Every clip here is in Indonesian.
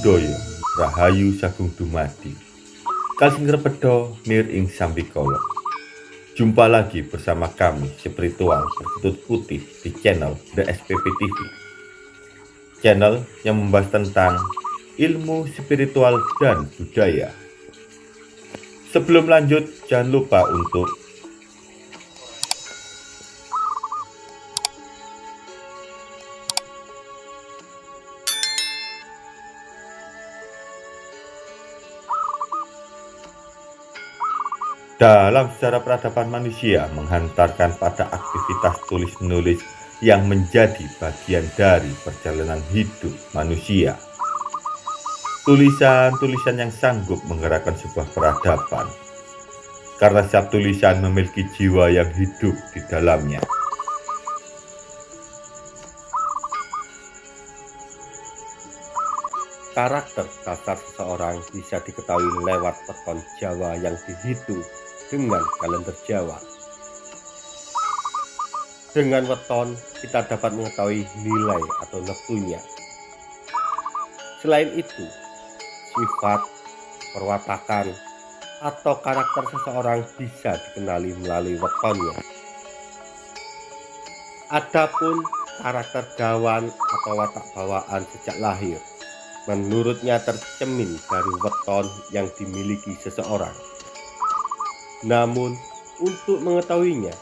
Buddhaya Rahayu Sagung Dumadi. Kalsing Repedo Nir Ing Sambikolo Jumpa lagi bersama kami spiritual berkutut putih di channel The SPP TV Channel yang membahas tentang ilmu spiritual dan budaya. Sebelum lanjut jangan lupa untuk Dalam sejarah peradaban manusia menghantarkan pada aktivitas tulis-menulis yang menjadi bagian dari perjalanan hidup manusia. Tulisan-tulisan yang sanggup menggerakkan sebuah peradaban. Karena setiap tulisan memiliki jiwa yang hidup di dalamnya. Karakter dasar seseorang bisa diketahui lewat peton Jawa yang dihitung dengan kalender Jawa. Dengan weton, kita dapat mengetahui nilai atau neptunya. Selain itu, sifat, perwatakan, atau karakter seseorang bisa dikenali melalui wetonnya. Adapun karakter gawan atau watak bawaan sejak lahir, menurutnya tercemin dari weton yang dimiliki seseorang. Namun, untuk mengetahuinya,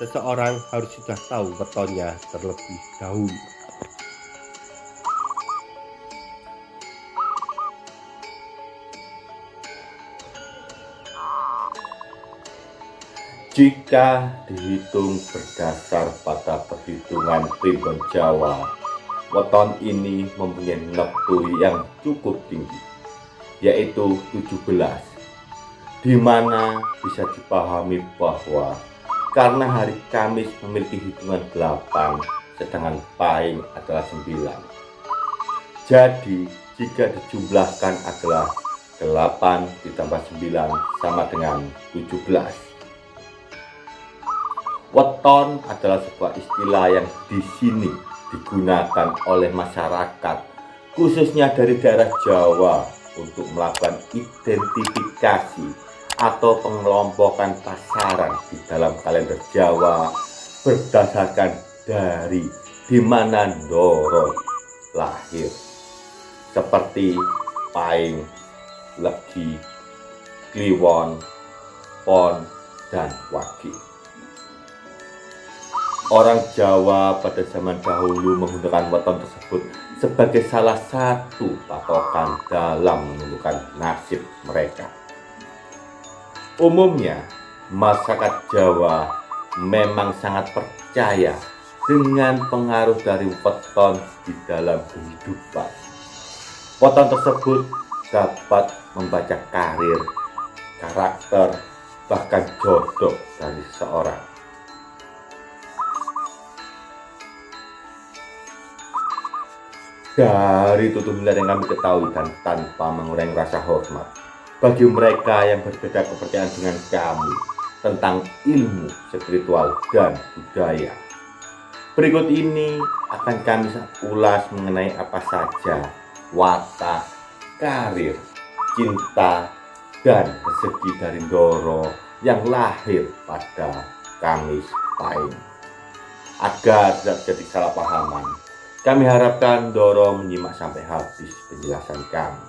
seseorang harus sudah tahu wetonnya terlebih dahulu. Jika dihitung berdasar pada perhitungan primbon Jawa, weton ini mempunyai neptu yang cukup tinggi, yaitu 17 di mana bisa dipahami bahwa karena hari Kamis memiliki hitungan 8 sedangkan Pahing adalah 9 jadi jika dijumlahkan adalah 8 ditambah 9 sama dengan 17 weton adalah sebuah istilah yang di sini digunakan oleh masyarakat khususnya dari daerah Jawa untuk melakukan identifikasi atau pengelompokan pasaran di dalam kalender Jawa berdasarkan dari di mana Ndoro lahir seperti Paing, Legi, Kliwon, Pon, dan Wagi. Orang Jawa pada zaman dahulu menggunakan weton tersebut sebagai salah satu patokan dalam menentukan nasib mereka. Umumnya, masyarakat Jawa memang sangat percaya dengan pengaruh dari weton di dalam kehidupan. Weton tersebut dapat membaca karir, karakter, bahkan jodoh dari seseorang. Dari tutur yang kami ketahui dan tanpa mengurangi rasa hormat, bagi mereka yang berbeda kepercayaan dengan kami tentang ilmu spiritual dan budaya. Berikut ini akan kami ulas mengenai apa saja watak, karir, cinta, dan rezeki dari Doro yang lahir pada Kamis Pahing. Agar tidak jadi salah pahaman, kami harapkan Doro menyimak sampai habis penjelasan kami.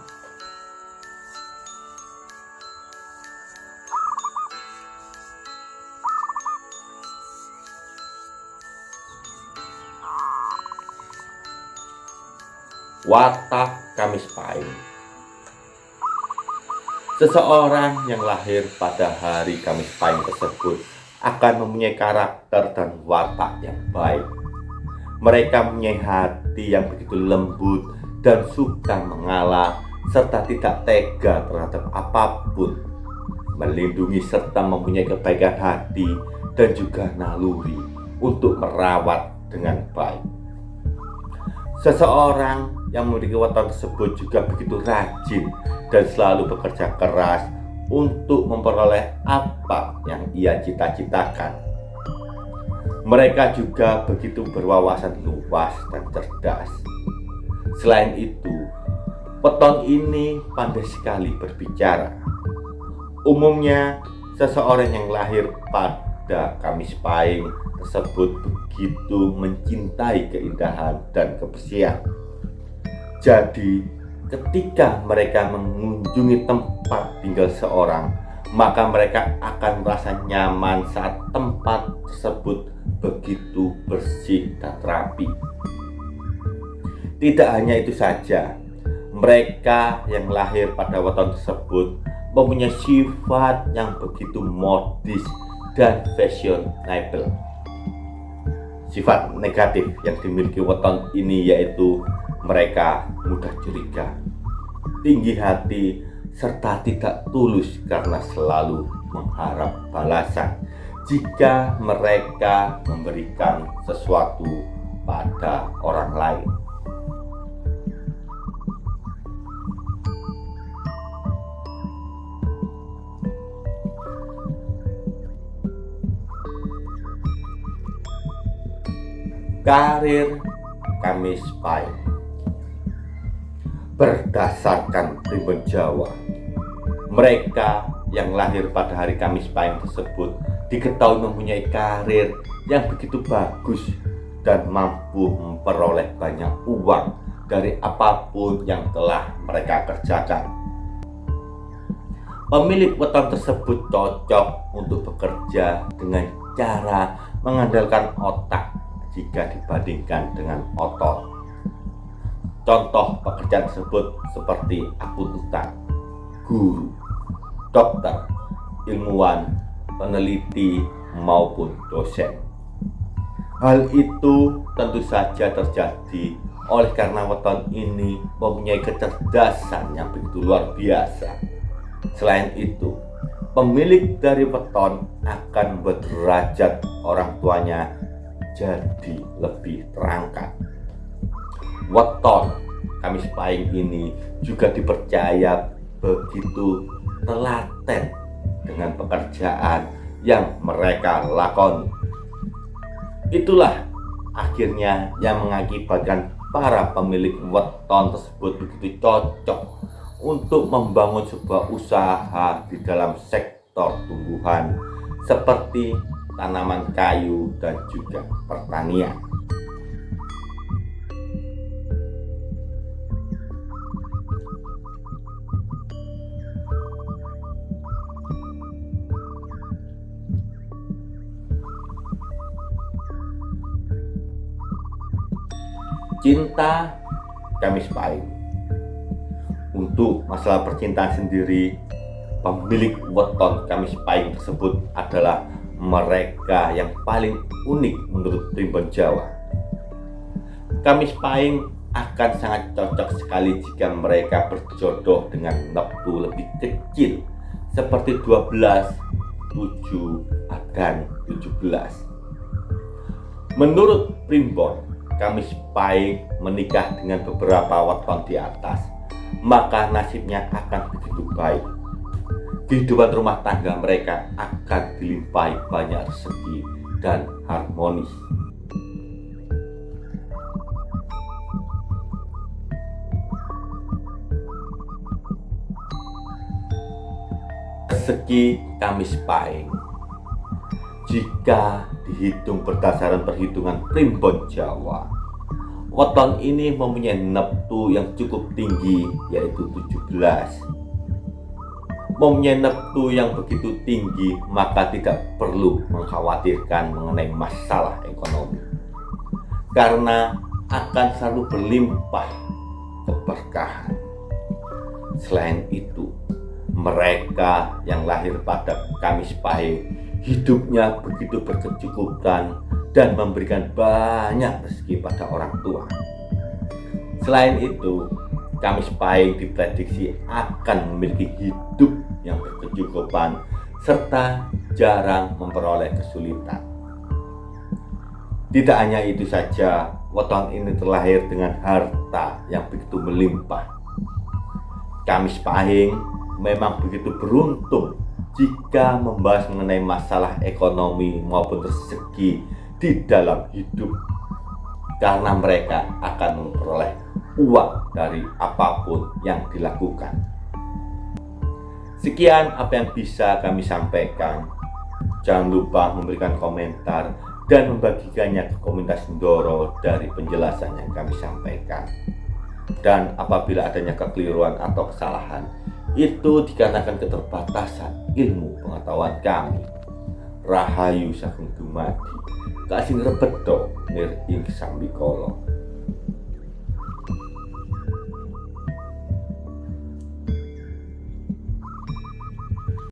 Watak Kamis Pahing. Seseorang yang lahir pada hari Kamis Pahing tersebut akan mempunyai karakter dan watak yang baik. Mereka mempunyai hati yang begitu lembut dan suka mengalah serta tidak tega terhadap apa pun. Melindungi serta mempunyai kebaikan hati dan juga naluri untuk merawat dengan baik. Seseorang yang memiliki weton tersebut juga begitu rajin dan selalu bekerja keras untuk memperoleh apa yang ia cita-citakan. Mereka juga begitu berwawasan luas dan cerdas. Selain itu, Weton ini pandai sekali berbicara. Umumnya, seseorang yang lahir pada Kamis Pahing tersebut begitu mencintai keindahan dan kebersihan. Jadi, ketika mereka mengunjungi tempat tinggal seorang, maka mereka akan merasa nyaman saat tempat tersebut begitu bersih dan rapi. Tidak hanya itu saja, mereka yang lahir pada weton tersebut mempunyai sifat yang begitu modis dan fashionable. Sifat negatif yang dimiliki weton ini yaitu mereka mudah curiga, tinggi hati, serta tidak tulus karena selalu mengharap balasan jika mereka memberikan sesuatu pada orang lain. Karir Kamis Pahing Berdasarkan primbon Jawa Mereka yang lahir pada hari Kamis Pahing tersebut Diketahui mempunyai karir yang begitu bagus Dan mampu memperoleh banyak uang Dari apa pun yang telah mereka kerjakan Pemilik weton tersebut cocok untuk bekerja dengan cara mengandalkan otak jika dibandingkan dengan otot. Contoh pekerjaan tersebut seperti akuntan, guru, dokter, ilmuwan, peneliti, maupun dosen. Hal itu tentu saja terjadi oleh karena weton ini mempunyai kecerdasan yang begitu luar biasa. Selain itu, pemilik dari weton akan berderajat orang tuanya jadi lebih terangkat. Weton Kamis Pahing ini juga dipercaya begitu telaten dengan pekerjaan yang mereka lakoni. Itulah akhirnya yang mengakibatkan para pemilik weton tersebut begitu cocok untuk membangun sebuah usaha di dalam sektor tumbuhan seperti tanaman kayu, dan juga pertanian. Cinta Kamis Pahing Untuk masalah percintaan sendiri Pemilik weton Kamis Pahing tersebut adalah mereka yang paling unik menurut primbon Jawa. Kamis Pahing akan sangat cocok sekali jika mereka berjodoh dengan neptu lebih kecil seperti 12, 7, dan 17. Menurut primbon, Kamis Pahing menikah dengan beberapa weton di atas, maka nasibnya akan begitu baik kehidupan rumah tangga mereka akan dilimpahi banyak rezeki dan harmonis. Rezeki Kamis Pahing jika dihitung berdasarkan perhitungan primbon Jawa weton ini mempunyai neptu yang cukup tinggi yaitu 17 mempunyai neptu yang begitu tinggi maka tidak perlu mengkhawatirkan mengenai masalah ekonomi karena akan selalu berlimpah keberkahan. Selain itu mereka yang lahir pada Kamis Pahing hidupnya begitu berkecukupan dan memberikan banyak rezeki pada orang tua selain itu Kamis Pahing diprediksi akan memiliki hidup yang berkecukupan serta jarang memperoleh kesulitan. Tidak hanya itu saja, weton ini terlahir dengan harta yang begitu melimpah. Kamis Pahing memang begitu beruntung jika membahas mengenai masalah ekonomi maupun rezeki di dalam hidup. karena mereka akan memperoleh uang dari apa pun yang dilakukan. Sekian apa yang bisa kami sampaikan. Jangan lupa memberikan komentar dan membagikannya ke komunitas Ndoro dari penjelasan yang kami sampaikan. Dan apabila adanya kekeliruan atau kesalahan, itu dikarenakan keterbatasan ilmu pengetahuan kami. Rahayu Sagung Dumadi, kasih rebedo nir ing sambikolo.